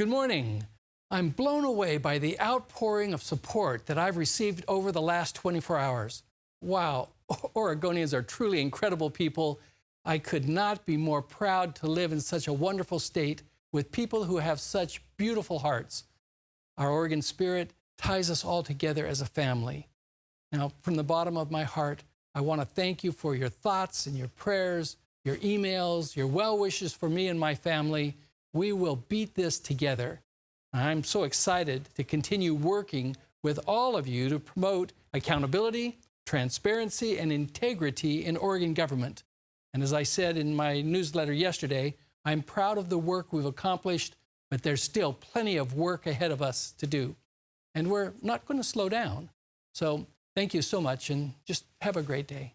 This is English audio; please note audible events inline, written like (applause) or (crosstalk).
Good morning. I'm blown away by the outpouring of support that I've received over the last 24 hours. Wow, (laughs) Oregonians are truly incredible people. I could not be more proud to live in such a wonderful state with people who have such beautiful hearts. Our Oregon spirit ties us all together as a family. Now, from the bottom of my heart, I want to thank you for your thoughts and your prayers, your emails, your well wishes for me and my family. We will beat this together. I'm so excited to continue working with all of you to promote accountability, transparency, and integrity in Oregon government. And as I said in my newsletter yesterday, I'm proud of the work we've accomplished, but there's still plenty of work ahead of us to do. And we're not going to slow down. So thank you so much and just have a great day.